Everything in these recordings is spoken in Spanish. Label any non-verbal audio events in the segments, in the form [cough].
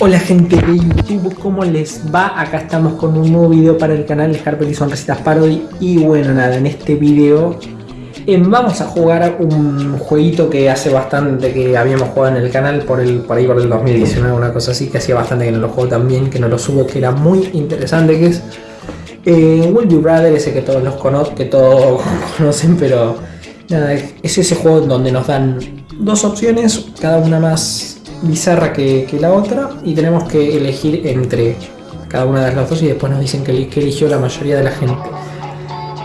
Hola gente de YouTube, ¿cómo les va? Acá estamos con un nuevo video para el canal de Harper y Son Recetas Parody Y bueno, nada, en este video eh, vamos a jugar un jueguito que hace bastante que habíamos jugado en el canal por, el, por ahí por el 2019, una cosa así, que hacía bastante que no lo juego también, que no lo subo, que era muy interesante, que es eh, Rather, ese que todos los conocen, que todos [laughs] conocen, pero nada, es ese juego donde nos dan dos opciones, cada una más bizarra que, la otra y tenemos que elegir entre cada una de las dos y después nos dicen que, eligió la mayoría de la gente.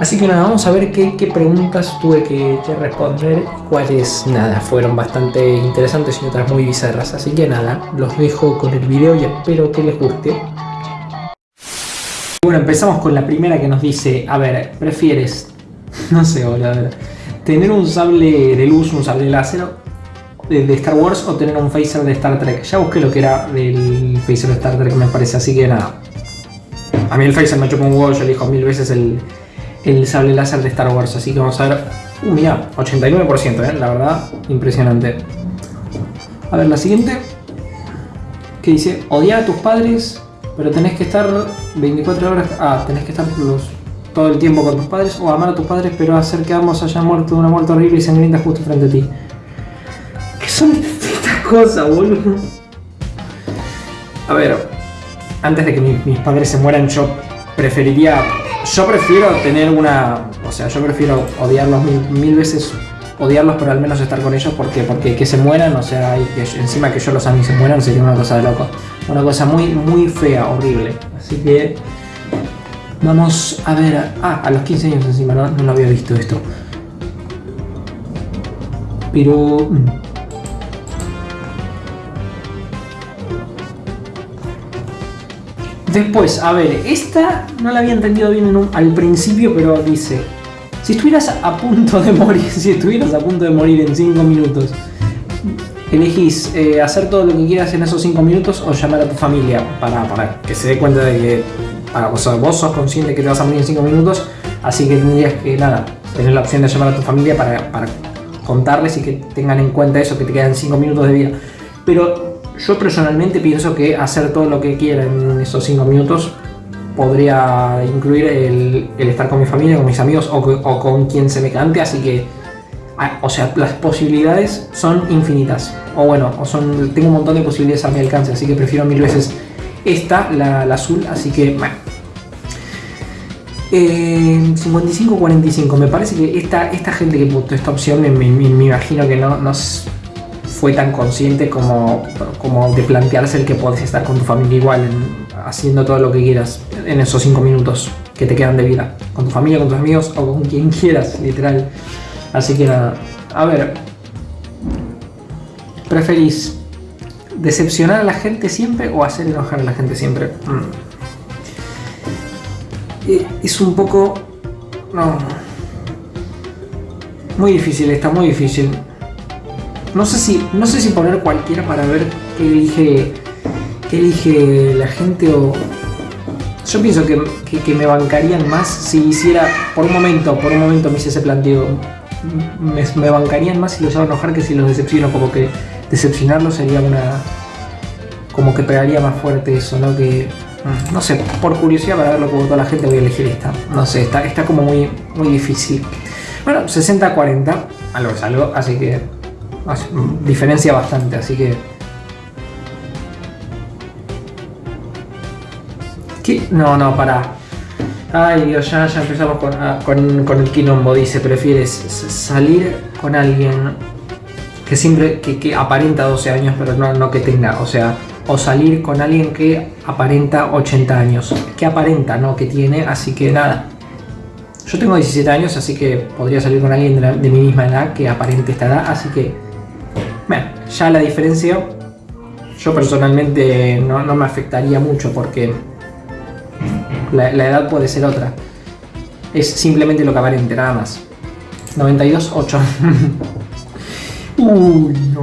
Así que nada, vamos a ver qué, preguntas tuve que, responder cuáles nada, fueron bastante interesantes y otras muy bizarras. Así que nada, los dejo con el video y espero que les guste. Bueno, empezamos con la primera que nos dice, a ver, ¿prefieres, [laughs] no sé, tener un sable de luz, un sable láser de, Star Wars o tener un phaser de Star Trek. Ya busqué lo que era del phaser de Star Trek, me parece, así que nada. A mí el phaser me chocó un huevo, yo elijo mil veces el, el sable láser de Star Wars, así que vamos a ver... Uh, mira, 89%, ¿eh? la verdad, impresionante. A ver, la siguiente. Que dice, odiar a tus padres, pero tenés que estar 24 horas... Ah, tenés que estar todo el tiempo con tus padres, o amar a tus padres, pero hacer que ambos hayan muerto de una muerte horrible y sangrienta justo frente a ti son estas cosas, boludo? A ver, antes de que mis padres se mueran, yo preferiría... Yo prefiero tener una... O sea, yo prefiero odiarlos mil, veces odiarlos, pero al menos estar con ellos porque, porque que se mueran, o sea, encima que yo los amo y se mueran sería una cosa de loco. Una cosa muy, muy fea, horrible. Así que vamos a ver... Ah, a los 15 años encima, no, no lo había visto esto. Pero... Después, a ver, esta no la había entendido bien al principio, pero dice, si estuvieras a punto de morir, [laughs] si estuvieras a punto de morir en 5 minutos, elegís eh, hacer todo lo que quieras en esos 5 minutos o llamar a tu familia para, para que se dé cuenta de que para, vos sos consciente que te vas a morir en 5 minutos, así que tendrías que, nada, tener la opción de llamar a tu familia para, para contarles y que tengan en cuenta eso, que te quedan 5 minutos de vida. Pero yo personalmente pienso que hacer todo lo que quiera en esos 5 minutos podría incluir el, estar con mi familia, con mis amigos o, con quien se me cante, así que, ah, o sea, las posibilidades son infinitas. O bueno, o son, tengo un montón de posibilidades a mi alcance, así que prefiero mil veces esta, la, azul, así que, bueno. 55-45, me parece que esta, esta gente que puso esta opción, me, me, imagino que no, no fue tan consciente como, como de plantearse el que puedes estar con tu familia igual, haciendo todo lo que quieras en esos 5 minutos que te quedan de vida. Con tu familia, con tus amigos o con quien [laughs] quieras, literal. Así que nada, a ver. ¿Preferís decepcionar a la gente siempre o hacer enojar a la gente siempre? Mm. Eh, es un poco... No. Muy difícil, está muy difícil. No sé si, no sé si poner cualquiera para ver qué elige, qué elige la gente o... Yo pienso que, me bancarían más si hiciera, por un momento, por un momento me hice ese planteo, me, bancarían más si los hago enojar que si los decepciono, como que decepcionarlos sería una... como que pegaría más fuerte eso, ¿no? Que, no sé, por curiosidad para ver lo que votó la gente voy a elegir esta. No sé, está, está como muy, muy difícil. Bueno, 60-40, algo es algo, así que diferencia bastante, así que... No, no, para. Ay Dios, ya, ya empezamos ah, con, con, el quilombo. Dice, prefieres salir con alguien que siempre, que, aparenta 12 años, pero no, no que tenga, o sea, o salir con alguien que aparenta 80 años. Que aparenta, no que tiene, así que nada. Yo tengo 17 años, así que podría salir con alguien de, de mi misma edad que aparente esta edad, así que bueno, ya la diferencia yo personalmente no, me afectaría mucho porque la, edad puede ser otra. Es simplemente lo que aparente, nada más. 92, 8. [laughs] Uy, no.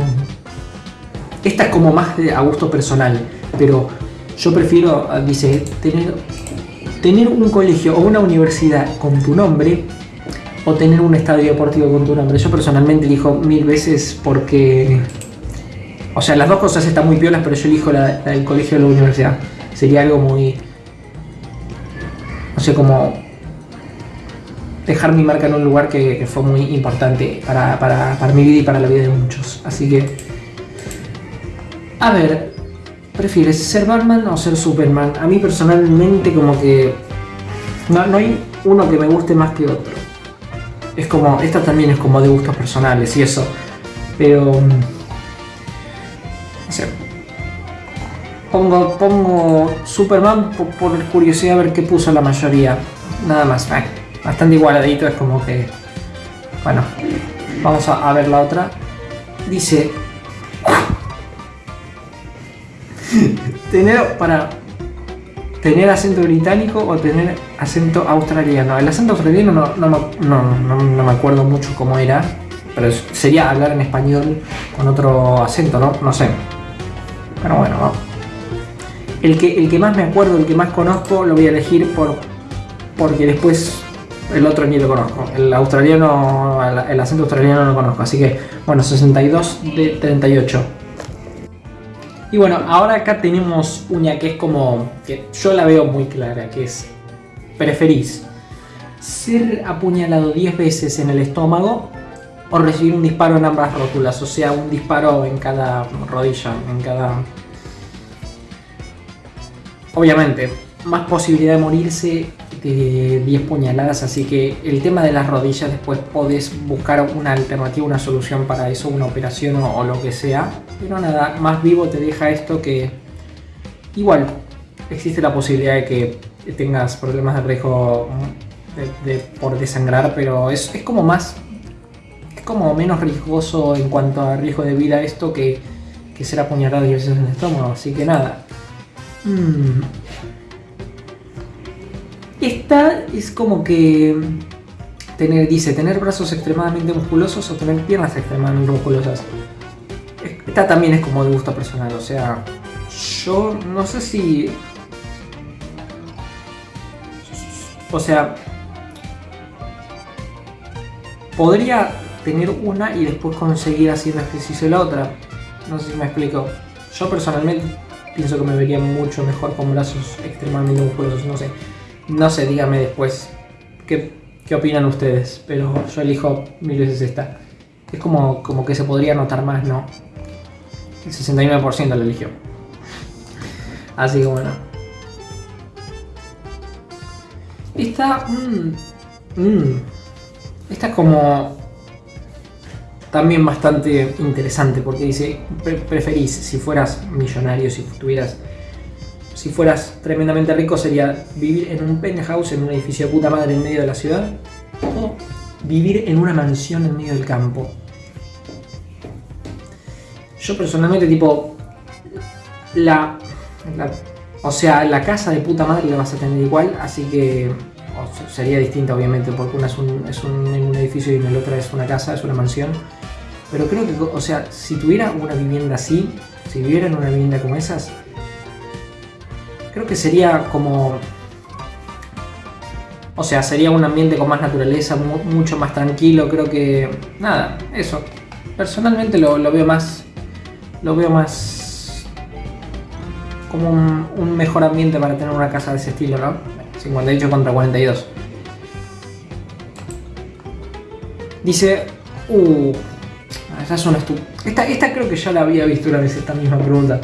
Esta es como más a gusto personal, pero yo prefiero, dice, tener, tener un colegio o una universidad con tu nombre o tener un estadio deportivo con tu nombre. Yo personalmente elijo mil veces porque O sea, las dos cosas están muy piolas, pero yo elijo la, del colegio o la universidad. Sería algo muy... No sé, como... Dejar mi marca en un lugar que, fue muy importante para, para, para mi vida y para la vida de muchos. Así que... A ver, ¿prefieres ser Batman o ser Superman? A mí personalmente como que... No, no hay uno que me guste más que otro. Es como, esta también es como de gustos personales y eso. Pero... Mm, no sé. Pongo, pongo Superman por, curiosidad a ver qué puso la mayoría. Nada más. bastante igualadito, es como que... Bueno, vamos a, a ver la otra. Dice... [laughs] Tener para tener acento británico o tener acento australiano. El acento australiano no, no, me acuerdo mucho cómo era, pero sería hablar en español con otro acento, ¿no? No sé. Pero bueno, El que, el que más me acuerdo, el que más conozco, lo voy a elegir por porque después el otro ni lo conozco. El australiano, el acento australiano no lo conozco. Así que, bueno, 62 de 38. Y bueno, ahora acá tenemos una que es como, que yo la veo muy clara, que es, preferís ser apuñalado 10 veces en el estómago o recibir un disparo en ambas rótulas, o sea, un disparo en cada rodilla, en cada... Obviamente, más posibilidad de morirse de 10 puñaladas, así que el tema de las rodillas después podés buscar una alternativa, una solución para eso, una operación o, lo que sea. Pero nada, más vivo te deja esto que igual existe la posibilidad de que tengas problemas de riesgo de, por desangrar, pero es, es, como más, es como menos riesgoso en cuanto a riesgo de vida esto que, que ser apuñalado 10 veces en el estómago, así que nada. Mm. Esta es como que tener, dice, tener brazos extremadamente musculosos o tener piernas extremadamente musculosas. Esta también es como de gusto personal, o sea, yo no sé si... O sea, podría tener una y después conseguir haciendo ejercicio la otra. No sé si me explico. Yo personalmente pienso que me vería mucho mejor con brazos extremadamente musculosos, no sé. No sé, dígame después qué, opinan ustedes, pero yo elijo mil veces esta. Es como, como que se podría notar más, ¿no? El 69% lo eligió. Así que bueno. Esta... Mmm, mmm, esta es como... También bastante interesante porque dice, preferís si fueras millonario, si tuvieras si fueras tremendamente rico sería vivir en un penthouse en un edificio de puta madre en medio de la ciudad o vivir en una mansión en medio del campo. Yo personalmente tipo la, o sea, la casa de puta madre la vas a tener igual, así que sería distinta obviamente porque una es, un, es un, un edificio y el otro es una casa, es una mansión. Pero creo que, o sea, si tuviera una vivienda así, si viviera en una vivienda como esas, Creo que sería como... O sea, sería un ambiente con más naturaleza, mucho más tranquilo, creo que... Nada, eso. Personalmente lo, veo más... Lo veo más... Como un, mejor ambiente para tener una casa de ese estilo, ¿no? 58 contra 42. Dice... Uh... Una esta, esta creo que ya la había visto una vez esta misma pregunta.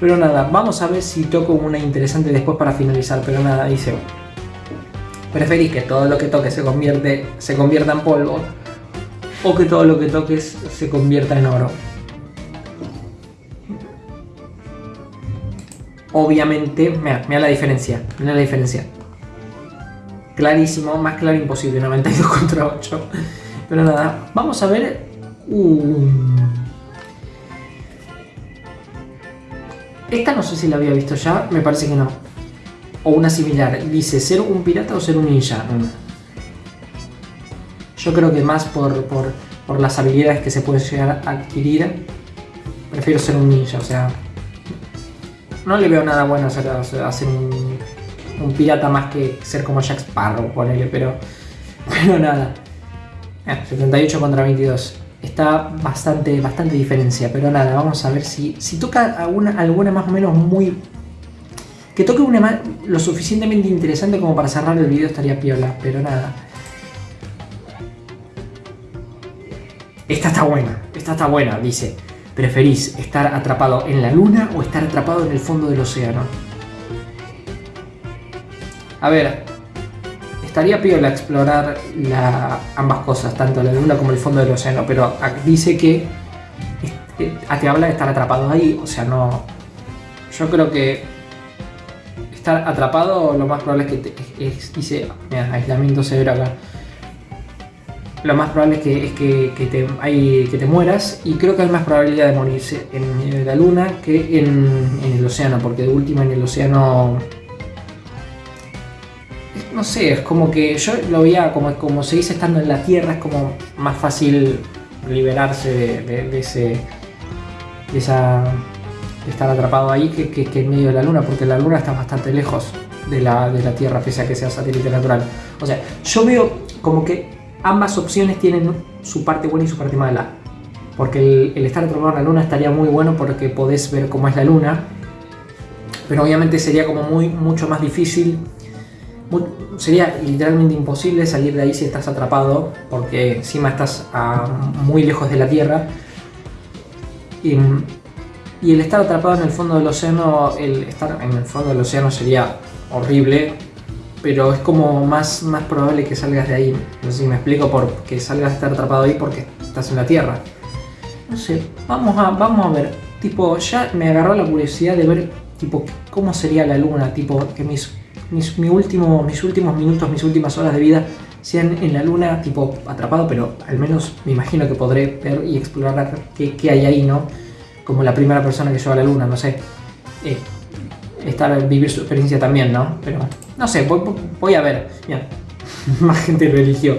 Pero nada, vamos a ver si toco una interesante después para finalizar. Pero nada, dice... Preferís que todo lo que toques se, convierte, se convierta en polvo o que todo lo que toques se convierta en oro. Obviamente, mira, mira la diferencia, mira la diferencia. Clarísimo, más claro imposible, 92 contra 8. Pero nada, vamos a ver... Esta no sé si la había visto ya, me parece que no. O una similar. Dice, ¿ser un pirata o ser un ninja? Mm. Yo creo que más por, las habilidades que se pueden llegar a adquirir, prefiero ser un ninja, o sea... No le veo nada bueno hacer, hacer un, un pirata más que ser como Jack Sparrow, ponele, pero... [laughs] Pero nada. 78 contra 22. Está bastante, bastante diferencia. Pero nada, vamos a ver si, si toca alguna, alguna más o menos muy... Que toque una más, lo suficientemente interesante como para cerrar el video estaría piola, pero nada. Esta está buena, esta está buena, dice. ¿Preferís estar atrapado en la luna o estar atrapado en el fondo del océano? A ver, estaría piola explorar ambas cosas, tanto la luna como el fondo del océano, pero dice que te habla de estar atrapado ahí, o sea, no... Yo creo que estar atrapado lo más probable es que te, dice, mira, aislamiento severo acá. Lo más probable es que, es que, te, hay, que te mueras y creo que hay más probabilidad de morirse en, la luna que en el océano, porque de última en el océano no sé, es como que yo lo veía como, como se dice estando en la Tierra, es como más fácil liberarse de, ese, de esa, estar atrapado ahí que, que, en medio de la Luna, porque la Luna está bastante lejos de la, de la Tierra, pese a que sea satélite natural. O sea, yo veo como que ambas opciones tienen su parte buena y su parte mala. Porque el, el estar atrapado en la Luna estaría muy bueno porque podés ver cómo es la Luna, pero obviamente sería como muy, mucho más difícil sería literalmente imposible salir de ahí si estás atrapado, porque encima estás muy lejos de la Tierra. Y, el estar atrapado en el fondo del océano, el estar en el fondo del océano sería horrible, pero es como más, más probable que salgas de ahí. No sé si me explico, porque salgas de estar atrapado ahí porque estás en la Tierra. No sé, vamos a, vamos a ver. Tipo, ya me agarró la curiosidad de ver, tipo, cómo sería la luna, tipo, que mis mis, mi último, mis últimos minutos, mis últimas horas de vida sean en la luna, tipo atrapado, pero al menos me imagino que podré ver y explorar qué, hay ahí, ¿no? Como la primera persona que llegó a la luna, no sé. Eh, estar, vivir su experiencia también, ¿no? Pero no sé, voy, a ver. Mira, [laughs] más gente lo eligió.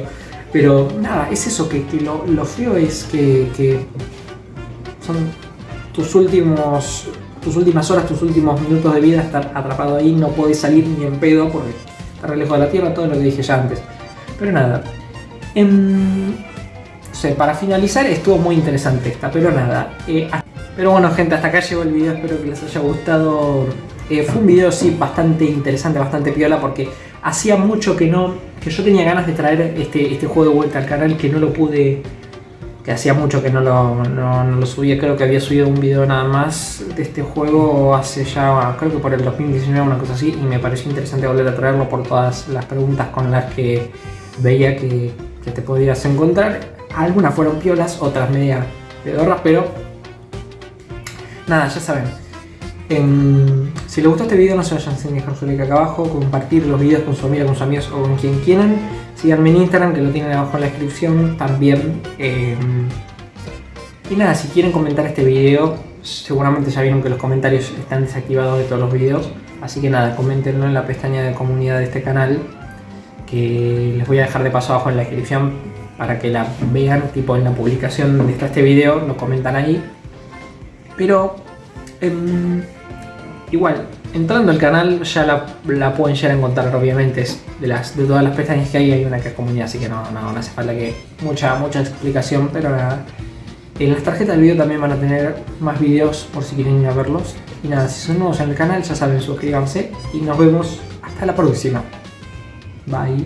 Pero nada, es eso, que, lo, lo, feo es que son tus últimos tus últimas horas, tus últimos minutos de vida estar atrapado ahí, no puedes salir ni en pedo porque estar lejos de la Tierra, todo lo que dije ya antes. Pero nada. Em, para finalizar estuvo muy interesante esta, pero nada. Eh, pero bueno gente, hasta acá llegó el video, espero que les haya gustado. Eh, fue un video sí bastante interesante, bastante piola porque hacía mucho que no, que yo tenía ganas de traer este, este juego de vuelta al canal que no lo pude hacía mucho que no lo, subía, creo que había subido un video nada más de este juego hace ya, creo que por el 2019 una cosa así, y me pareció interesante volver a traerlo por todas las preguntas con las que veía que, que te podías encontrar. Algunas fueron piolas, otras media pedorras, pero nada, ya saben. Em, si les gustó este video no se vayan sin dejar su like acá abajo, compartir los videos con su amiga, con sus amigos o con quien quieran. Síganme en Instagram que lo tienen abajo en la descripción también. Em, y nada, si quieren comentar este video, seguramente ya vieron que los comentarios están desactivados de todos los videos. Así que nada, coméntenlo en la pestaña de comunidad de este canal. Que les voy a dejar de paso abajo en la descripción para que la vean, tipo en la publicación de este video, lo comentan ahí. Pero... Em, Igual, entrando al canal ya la, pueden llegar a encontrar obviamente de, las, de todas las pestañas que hay, hay una que es comunidad, así que no, no, hace falta que mucha, mucha explicación, pero nada. En las tarjetas del video también van a tener más videos por si quieren ir a verlos. Y nada, si son nuevos en el canal ya saben, suscríbanse y nos vemos hasta la próxima. Bye.